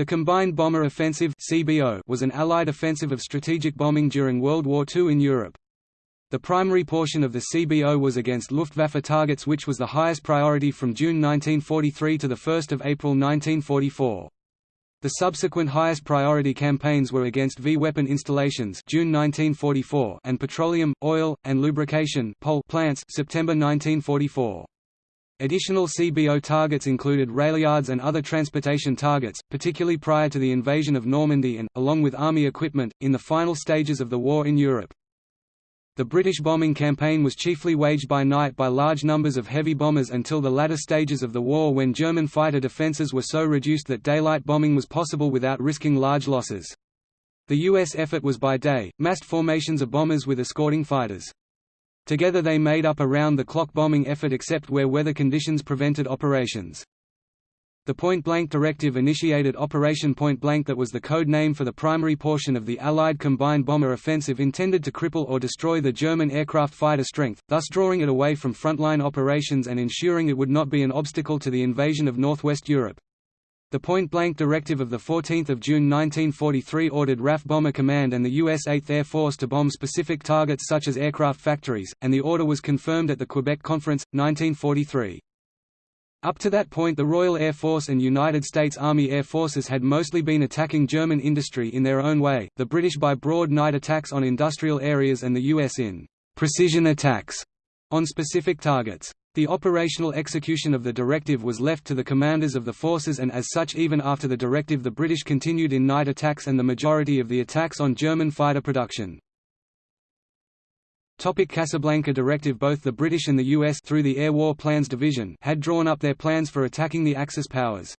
The Combined Bomber Offensive was an Allied offensive of strategic bombing during World War II in Europe. The primary portion of the CBO was against Luftwaffe targets which was the highest priority from June 1943 to 1 April 1944. The subsequent highest priority campaigns were against V-weapon installations June 1944 and petroleum, oil, and lubrication plants September 1944. Additional CBO targets included railyards and other transportation targets, particularly prior to the invasion of Normandy and, along with army equipment, in the final stages of the war in Europe. The British bombing campaign was chiefly waged by night by large numbers of heavy bombers until the latter stages of the war when German fighter defences were so reduced that daylight bombing was possible without risking large losses. The U.S. effort was by day, massed formations of bombers with escorting fighters. Together they made up a round-the-clock bombing effort except where weather conditions prevented operations. The Point Blank Directive initiated Operation Point Blank that was the code name for the primary portion of the Allied combined bomber offensive intended to cripple or destroy the German aircraft fighter strength, thus drawing it away from frontline operations and ensuring it would not be an obstacle to the invasion of Northwest Europe. The point-blank directive of 14 June 1943 ordered RAF Bomber Command and the U.S. 8th Air Force to bomb specific targets such as aircraft factories, and the order was confirmed at the Quebec Conference, 1943. Up to that point the Royal Air Force and United States Army Air Forces had mostly been attacking German industry in their own way, the British by broad night attacks on industrial areas and the US in «precision attacks» on specific targets. The operational execution of the directive was left to the commanders of the forces and as such even after the directive the British continued in night attacks and the majority of the attacks on German fighter production. Topic Casablanca Directive Both the British and the US through the Air War Plans Division had drawn up their plans for attacking the Axis powers.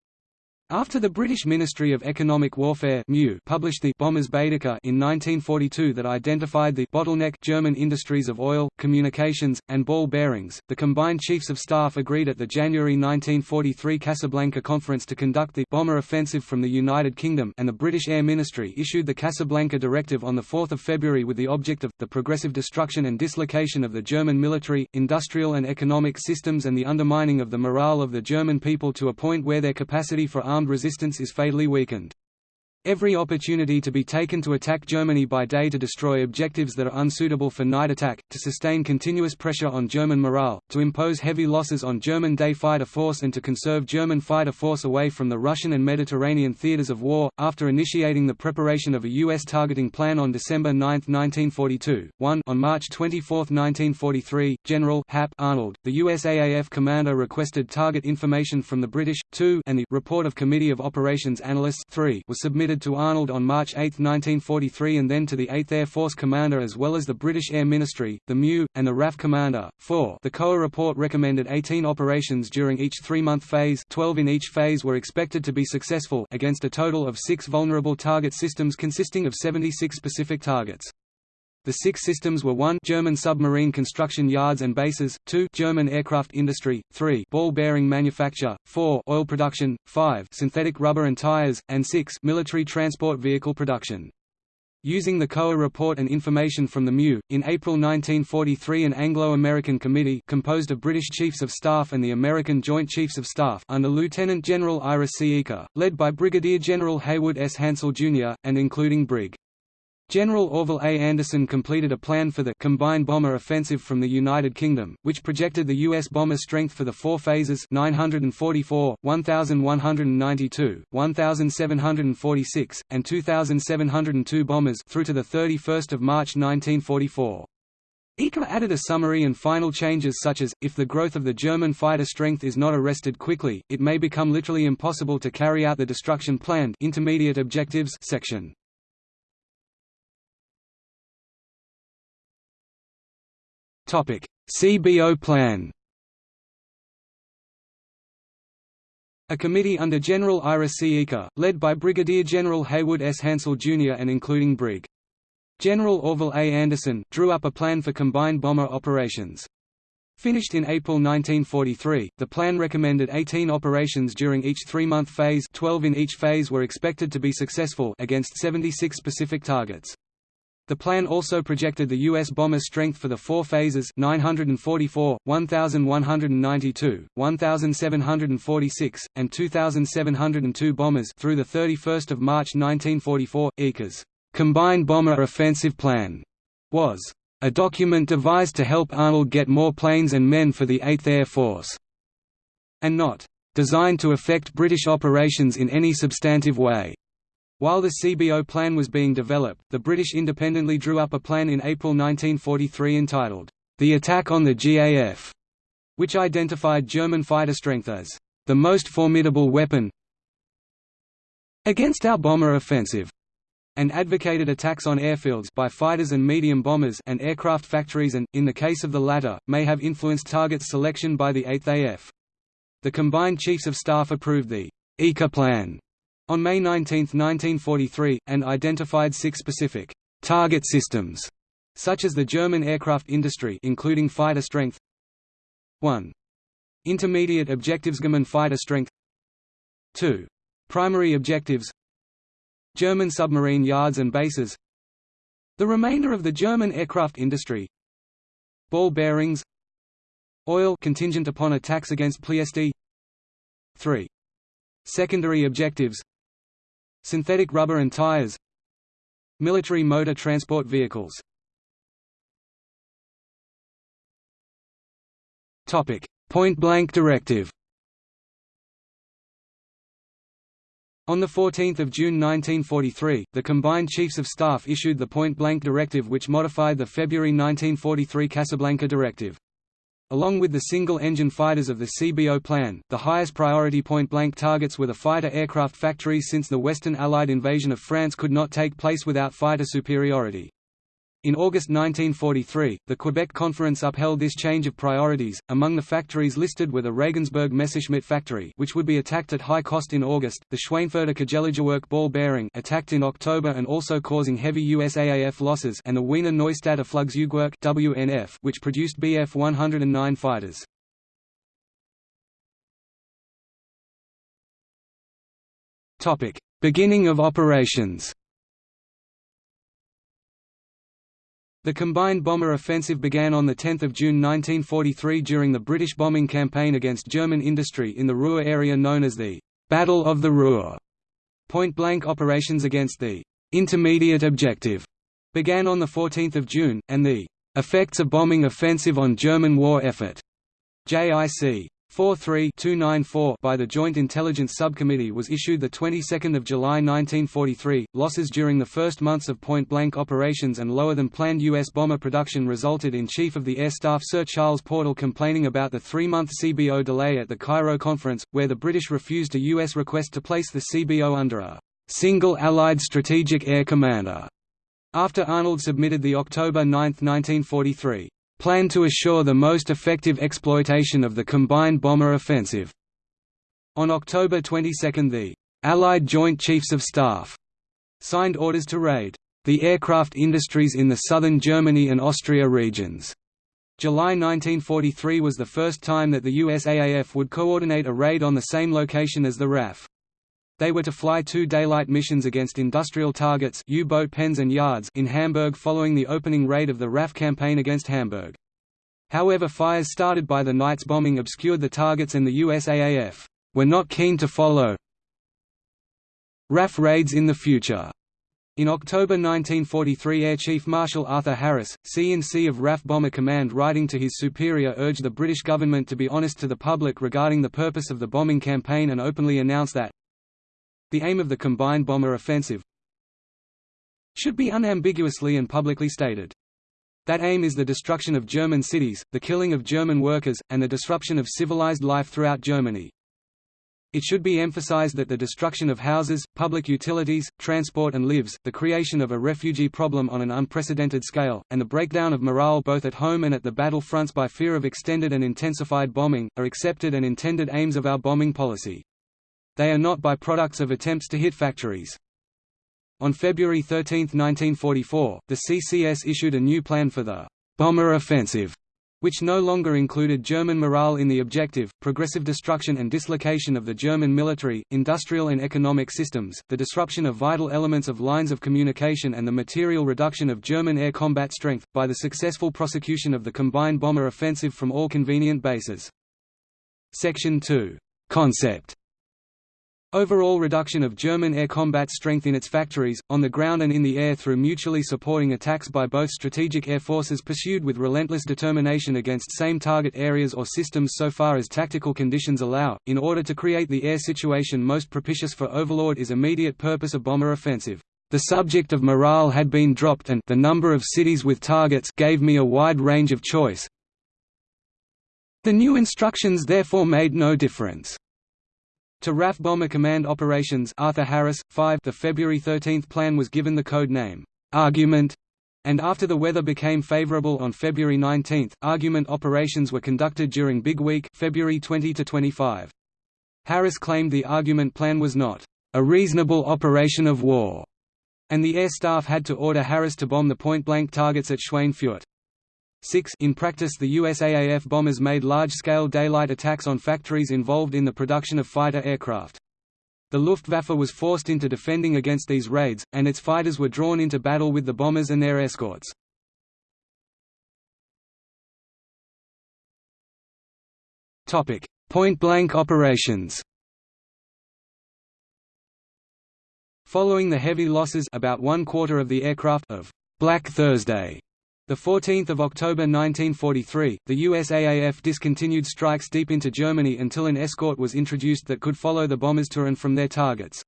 After the British Ministry of Economic Warfare published the Bombers Baedeker in 1942 that identified the bottleneck German industries of oil, communications, and ball bearings, the combined chiefs of staff agreed at the January 1943 Casablanca Conference to conduct the bomber offensive from the United Kingdom and the British Air Ministry issued the Casablanca Directive on 4 February with the object of, the progressive destruction and dislocation of the German military, industrial and economic systems and the undermining of the morale of the German people to a point where their capacity for armed armed resistance is fatally weakened. Every opportunity to be taken to attack Germany by day to destroy objectives that are unsuitable for night attack, to sustain continuous pressure on German morale, to impose heavy losses on German day fighter force and to conserve German fighter force away from the Russian and Mediterranean theaters of war. After initiating the preparation of a U.S. targeting plan on December 9, 1942, 1 on March 24, 1943, General Hap Arnold, the USAAF commander requested target information from the British, 2 and the report of Committee of Operations Analysts 3 was submitted to Arnold on March 8, 1943 and then to the 8th Air Force Commander as well as the British Air Ministry, the MU, and the RAF Commander. 4 The COA report recommended 18 operations during each three-month phase 12 in each phase were expected to be successful against a total of six vulnerable target systems consisting of 76 specific targets. The six systems were 1 German submarine construction yards and bases, 2 German aircraft industry, 3 ball bearing manufacture, 4 oil production, 5 synthetic rubber and tires, and 6 military transport vehicle production. Using the COA report and information from the MEU, in April 1943 an Anglo-American committee composed of British Chiefs of Staff and the American Joint Chiefs of Staff under Lieutenant General Ira C. Eaker, led by Brigadier General Haywood S. Hansell, Jr., and including Brig. General Orville A. Anderson completed a plan for the combined bomber offensive from the United Kingdom, which projected the U.S. bomber strength for the four phases 944, 1,192, 1,746, and 2,702 bombers through to 31 March 1944. Eaker added a summary and final changes such as, if the growth of the German fighter strength is not arrested quickly, it may become literally impossible to carry out the destruction planned intermediate objectives section. CBO plan A committee under General Ira C. Eaker, led by Brigadier General Haywood S. Hansell Jr. and including Brig. General Orville A. Anderson, drew up a plan for combined bomber operations. Finished in April 1943, the plan recommended 18 operations during each three-month phase 12 in each phase were expected to be successful against 76 specific targets. The plan also projected the U.S. bomber strength for the four phases 944, 1,192, 1,746, and 2,702 bombers through 31 March 1944. Eaker's Combined Bomber Offensive Plan was a document devised to help Arnold get more planes and men for the 8th Air Force, and not designed to affect British operations in any substantive way. While the CBO plan was being developed, the British independently drew up a plan in April 1943 entitled, The Attack on the GAF, which identified German fighter strength as the most formidable weapon against our bomber offensive, and advocated attacks on airfields by fighters and medium bombers and aircraft factories and, in the case of the latter, may have influenced target selection by the 8th AF. The combined Chiefs of Staff approved the Eaker plan on May 19, 1943, and identified six specific target systems, such as the German aircraft industry including fighter strength 1. Intermediate objectives German fighter strength 2. Primary objectives German submarine yards and bases The remainder of the German aircraft industry Ball bearings Oil contingent upon attacks against Ploesti 3. Secondary objectives Synthetic rubber and tires Military motor transport vehicles. Topic. Point-blank directive. On 14 June 1943, the combined Chiefs of Staff issued the Point-Blank Directive which modified the February 1943 Casablanca Directive. Along with the single-engine fighters of the CBO plan, the highest priority point-blank targets were the fighter aircraft factories since the Western Allied invasion of France could not take place without fighter superiority. In August 1943, the Quebec Conference upheld this change of priorities. Among the factories listed were the Regensburg Messerschmitt factory, which would be attacked at high cost in August, the Schweinfurter Kugellagerwerk ball bearing, attacked in October and also causing heavy USAAF losses, and the Wiener Neustadter Flugzeugwerk (WNF), which produced Bf 109 fighters. Topic: Beginning of operations. The combined bomber offensive began on 10 June 1943 during the British bombing campaign against German industry in the Ruhr area known as the «Battle of the Ruhr». Point-blank operations against the «intermediate objective» began on 14 June, and the «effects of bombing offensive on German war effort» JIC 43294 by the Joint Intelligence Subcommittee was issued the 22nd of July 1943. Losses during the first months of point-blank operations and lower than planned US bomber production resulted in Chief of the Air Staff Sir Charles Portal complaining about the 3-month CBO delay at the Cairo conference, where the British refused a US request to place the CBO under a single Allied strategic air commander. After Arnold submitted the October 9, 1943 plan to assure the most effective exploitation of the combined bomber offensive. On October 22 the Allied Joint Chiefs of Staff signed orders to raid the aircraft industries in the southern Germany and Austria regions. July 1943 was the first time that the USAAF would coordinate a raid on the same location as the RAF. They were to fly two daylight missions against industrial targets U-boat pens and yards in Hamburg following the opening raid of the RAF campaign against Hamburg. However fires started by the night's bombing obscured the targets and the USAAF were not keen to follow RAF raids in the future. In October 1943 Air Chief Marshal Arthur Harris, C-in-C of RAF Bomber Command writing to his superior urged the British government to be honest to the public regarding the purpose of the bombing campaign and openly announced that the aim of the combined bomber offensive should be unambiguously and publicly stated. That aim is the destruction of German cities, the killing of German workers, and the disruption of civilized life throughout Germany. It should be emphasized that the destruction of houses, public utilities, transport and lives, the creation of a refugee problem on an unprecedented scale, and the breakdown of morale both at home and at the battle fronts by fear of extended and intensified bombing, are accepted and intended aims of our bombing policy. They are not by-products of attempts to hit factories. On February 13, 1944, the CCS issued a new plan for the «bomber offensive», which no longer included German morale in the objective, progressive destruction and dislocation of the German military, industrial and economic systems, the disruption of vital elements of lines of communication and the material reduction of German air combat strength, by the successful prosecution of the combined bomber offensive from all convenient bases. Section 2. Concept Overall reduction of German air combat strength in its factories, on the ground and in the air through mutually supporting attacks by both strategic air forces pursued with relentless determination against same target areas or systems so far as tactical conditions allow, in order to create the air situation most propitious for Overlord is immediate purpose of bomber offensive. The subject of morale had been dropped and the number of cities with targets gave me a wide range of choice. The new instructions therefore made no difference. To RAF Bomber Command Operations Arthur Harris, 5 the February 13 plan was given the code name, Argument, and after the weather became favorable on February 19, argument operations were conducted during Big Week February 20 to 25. Harris claimed the argument plan was not a reasonable operation of war, and the air staff had to order Harris to bomb the point-blank targets at Schweinfurt. 6 In practice the USAAF bombers made large-scale daylight attacks on factories involved in the production of fighter aircraft. The Luftwaffe was forced into defending against these raids, and its fighters were drawn into battle with the bombers and their escorts. Point-blank operations Following the heavy losses about one quarter of the aircraft of Black Thursday 14 October 1943, the USAAF discontinued strikes deep into Germany until an escort was introduced that could follow the bombers to and from their targets.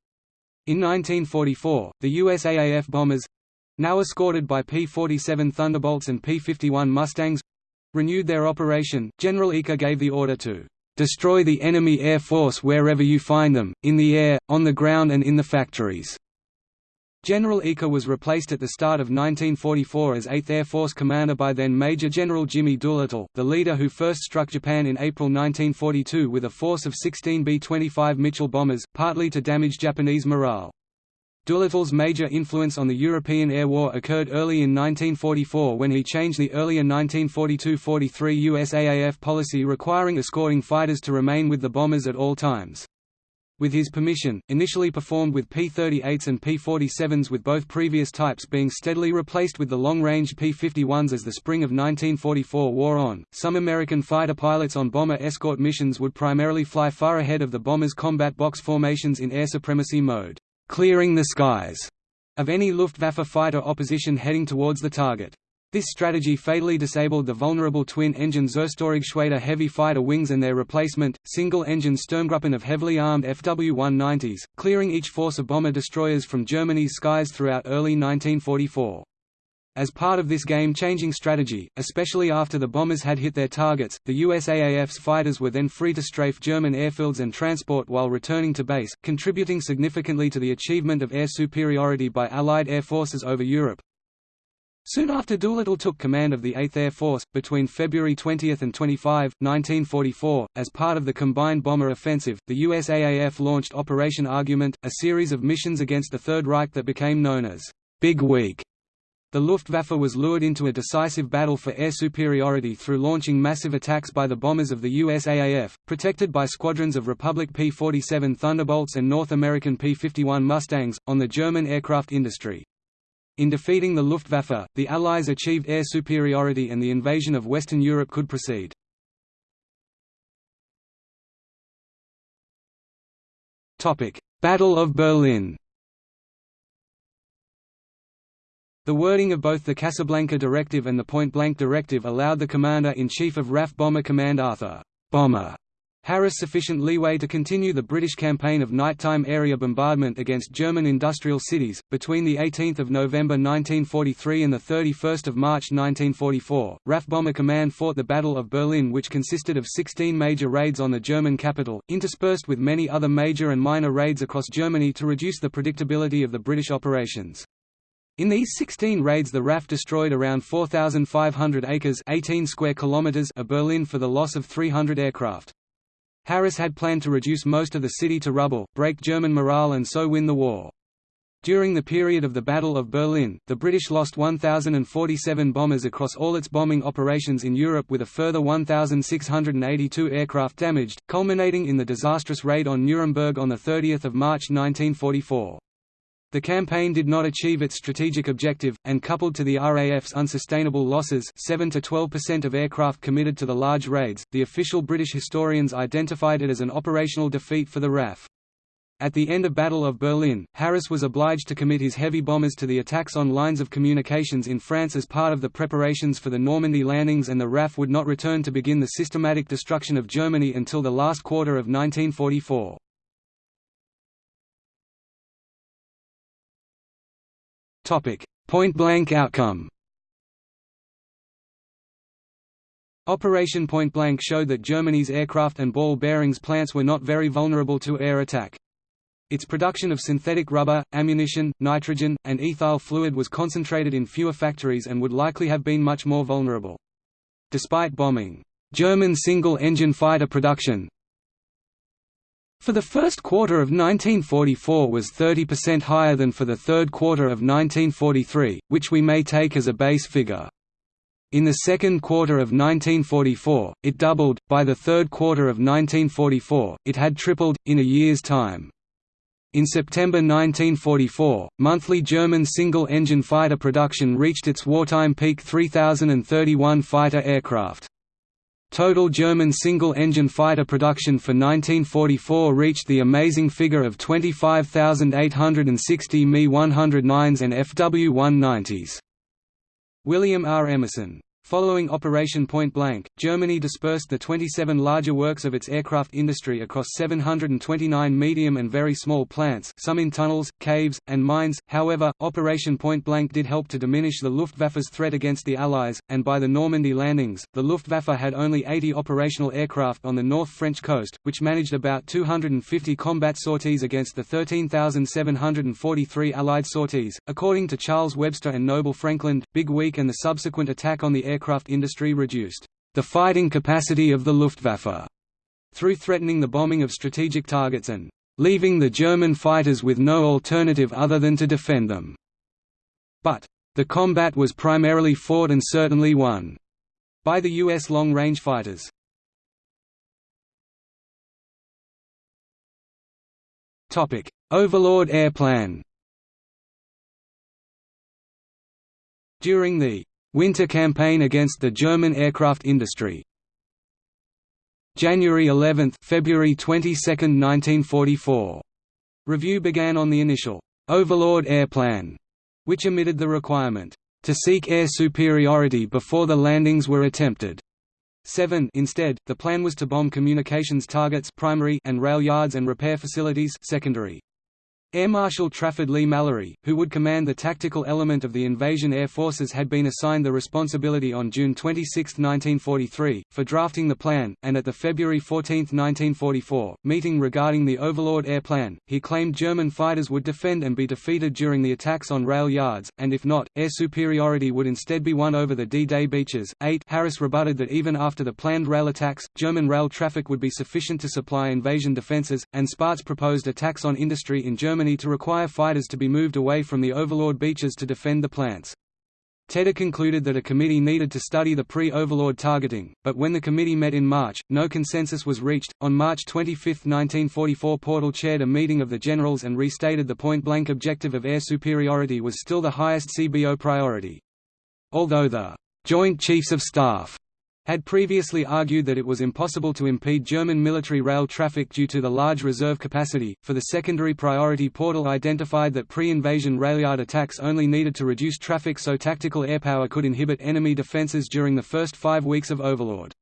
In 1944, the USAAF bombers—now escorted by P-47 Thunderbolts and P-51 Mustangs—renewed their operation. General Eaker gave the order to "...destroy the enemy air force wherever you find them, in the air, on the ground and in the factories." General Eaker was replaced at the start of 1944 as 8th Air Force commander by then Major General Jimmy Doolittle, the leader who first struck Japan in April 1942 with a force of 16 B-25 Mitchell bombers, partly to damage Japanese morale. Doolittle's major influence on the European air war occurred early in 1944 when he changed the earlier 1942–43 USAAF policy requiring escorting fighters to remain with the bombers at all times with his permission, initially performed with P-38s and P-47s with both previous types being steadily replaced with the long-range P-51s as the spring of 1944 wore on. Some American fighter pilots on bomber escort missions would primarily fly far ahead of the bombers' combat box formations in air supremacy mode, clearing the skies of any Luftwaffe fighter opposition heading towards the target. This strategy fatally disabled the vulnerable twin-engine Zerstörergeschwader heavy fighter wings and their replacement, single-engine Sturmgruppen of heavily armed FW-190s, clearing each force of bomber destroyers from Germany's skies throughout early 1944. As part of this game-changing strategy, especially after the bombers had hit their targets, the USAAF's fighters were then free to strafe German airfields and transport while returning to base, contributing significantly to the achievement of air superiority by Allied air forces over Europe. Soon after Doolittle took command of the 8th Air Force, between February 20 and 25, 1944, as part of the combined bomber offensive, the USAAF launched Operation Argument, a series of missions against the Third Reich that became known as Big Week. The Luftwaffe was lured into a decisive battle for air superiority through launching massive attacks by the bombers of the USAAF, protected by squadrons of Republic P-47 Thunderbolts and North American P-51 Mustangs, on the German aircraft industry. In defeating the Luftwaffe, the Allies achieved air superiority and the invasion of Western Europe could proceed. Battle of Berlin The wording of both the Casablanca Directive and the Point-Blank Directive allowed the Commander-in-Chief of RAF Bomber Command Arthur Bomber Harris sufficient leeway to continue the British campaign of nighttime area bombardment against German industrial cities. Between the 18th of November 1943 and the 31st of March 1944, RAF Bomber Command fought the Battle of Berlin, which consisted of 16 major raids on the German capital, interspersed with many other major and minor raids across Germany to reduce the predictability of the British operations. In these 16 raids the RAF destroyed around 4,500 acres 18 square kilometers of Berlin for the loss of 300 aircraft. Harris had planned to reduce most of the city to rubble, break German morale and so win the war. During the period of the Battle of Berlin, the British lost 1,047 bombers across all its bombing operations in Europe with a further 1,682 aircraft damaged, culminating in the disastrous raid on Nuremberg on 30 March 1944. The campaign did not achieve its strategic objective, and coupled to the RAF's unsustainable losses 7 to 12% of aircraft committed to the large raids, the official British historians identified it as an operational defeat for the RAF. At the end of Battle of Berlin, Harris was obliged to commit his heavy bombers to the attacks on lines of communications in France as part of the preparations for the Normandy landings and the RAF would not return to begin the systematic destruction of Germany until the last quarter of 1944. Point-blank outcome Operation Point Blank showed that Germany's aircraft and ball bearings plants were not very vulnerable to air attack. Its production of synthetic rubber, ammunition, nitrogen, and ethyl fluid was concentrated in fewer factories and would likely have been much more vulnerable. Despite bombing, German single-engine fighter production for the first quarter of 1944 was 30% higher than for the third quarter of 1943, which we may take as a base figure. In the second quarter of 1944, it doubled, by the third quarter of 1944, it had tripled, in a year's time. In September 1944, monthly German single-engine fighter production reached its wartime peak 3,031 fighter aircraft. Total German single-engine fighter production for 1944 reached the amazing figure of 25,860 Me-109s and Fw-190s. William R. Emerson Following Operation Point Blank, Germany dispersed the 27 larger works of its aircraft industry across 729 medium and very small plants some in tunnels, caves, and mines. However, Operation Point Blank did help to diminish the Luftwaffe's threat against the Allies, and by the Normandy landings, the Luftwaffe had only 80 operational aircraft on the North French coast, which managed about 250 combat sorties against the 13,743 Allied sorties. According to Charles Webster and Noble Frankland, Big Week and the subsequent attack on the aircraft industry reduced the fighting capacity of the Luftwaffe through threatening the bombing of strategic targets and leaving the German fighters with no alternative other than to defend them. But the combat was primarily fought and certainly won by the U.S. long-range fighters. Overlord Air Plan During the Winter campaign against the German aircraft industry. January 11, February 22, 1944. Review began on the initial Overlord Air Plan, which omitted the requirement to seek air superiority before the landings were attempted. 7 Instead, the plan was to bomb communications targets primary and rail yards and repair facilities secondary. Air Marshal Trafford Leigh-Mallory, who would command the tactical element of the invasion air forces had been assigned the responsibility on June 26, 1943, for drafting the plan, and at the February 14, 1944, meeting regarding the Overlord Air Plan, he claimed German fighters would defend and be defeated during the attacks on rail yards, and if not, air superiority would instead be won over the D-Day beaches. 8 Harris rebutted that even after the planned rail attacks, German rail traffic would be sufficient to supply invasion defences, and Spaatz proposed attacks on industry in Germany Germany to require fighters to be moved away from the Overlord beaches to defend the plants. Tedder concluded that a committee needed to study the pre-Overlord targeting, but when the committee met in March, no consensus was reached. On March 25, 1944, Portal chaired a meeting of the generals and restated the point-blank objective of air superiority was still the highest CBO priority. Although the Joint Chiefs of Staff had previously argued that it was impossible to impede German military rail traffic due to the large reserve capacity. For the secondary priority Portal identified that pre-invasion railyard attacks only needed to reduce traffic so tactical airpower could inhibit enemy defenses during the first five weeks of Overlord.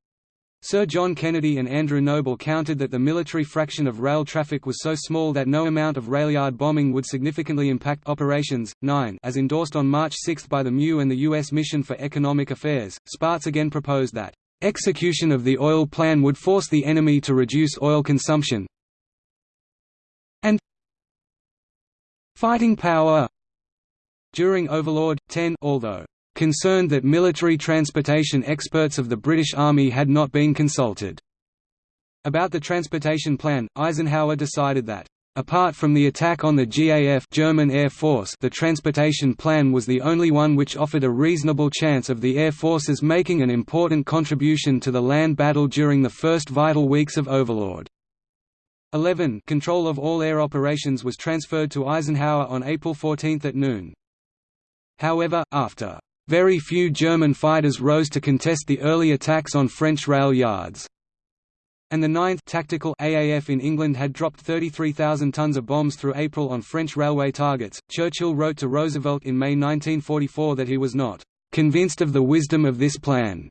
Sir John Kennedy and Andrew Noble counted that the military fraction of rail traffic was so small that no amount of railyard bombing would significantly impact operations. 9 As endorsed on March 6 by the MU and the U.S. Mission for Economic Affairs, Spaatz again proposed that execution of the oil plan would force the enemy to reduce oil consumption and fighting power. During Overlord, 10 although concerned that military transportation experts of the British Army had not been consulted. About the transportation plan, Eisenhower decided that Apart from the attack on the GAF German Air Force the transportation plan was the only one which offered a reasonable chance of the air forces making an important contribution to the land battle during the first vital weeks of Overlord. 11 Control of all air operations was transferred to Eisenhower on April 14 at noon. However, after very few German fighters rose to contest the early attacks on French rail yards and the 9th Tactical AAF in England had dropped 33,000 tons of bombs through April on French railway targets. Churchill wrote to Roosevelt in May 1944 that he was not convinced of the wisdom of this plan.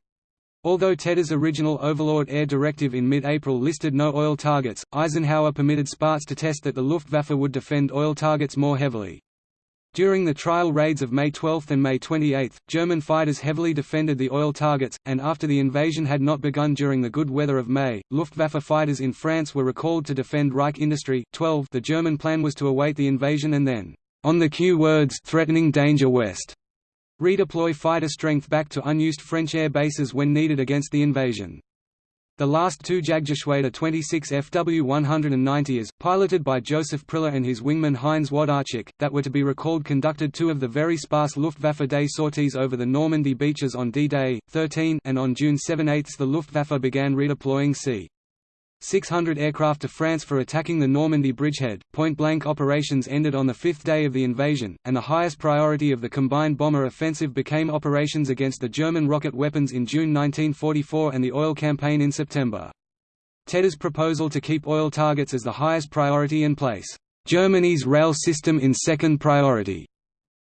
Although Tedder's original Overlord Air Directive in mid-April listed no oil targets, Eisenhower permitted Spaatz to test that the Luftwaffe would defend oil targets more heavily. During the trial raids of May 12 and May 28, German fighters heavily defended the oil targets, and after the invasion had not begun during the good weather of May, Luftwaffe fighters in France were recalled to defend Reich Industry. 12 The German plan was to await the invasion and then, on the cue words threatening danger west, redeploy fighter strength back to unused French air bases when needed against the invasion. The last two Jagdgeschwader 26 FW-190s, piloted by Joseph Priller and his wingman Heinz Wlodarczyk, that were to be recalled conducted two of the very sparse Luftwaffe day sorties over the Normandy beaches on D-Day, 13 and on June 7–8 the Luftwaffe began redeploying c. 600 aircraft to France for attacking the Normandy bridgehead. Point blank operations ended on the fifth day of the invasion, and the highest priority of the combined bomber offensive became operations against the German rocket weapons in June 1944 and the oil campaign in September. Tedder's proposal to keep oil targets as the highest priority and place Germany's rail system in second priority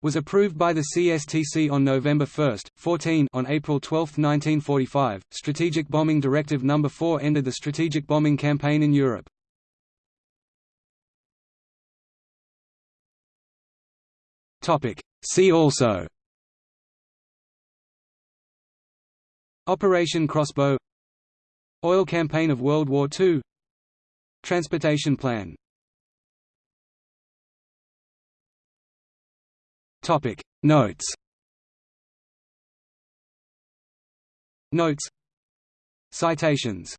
was approved by the CSTC on November 1, 14 on April 12, 1945. Strategic Bombing Directive No. 4 ended the strategic bombing campaign in Europe. See also Operation Crossbow Oil campaign of World War II Transportation plan Topic. Notes. Notes. Citations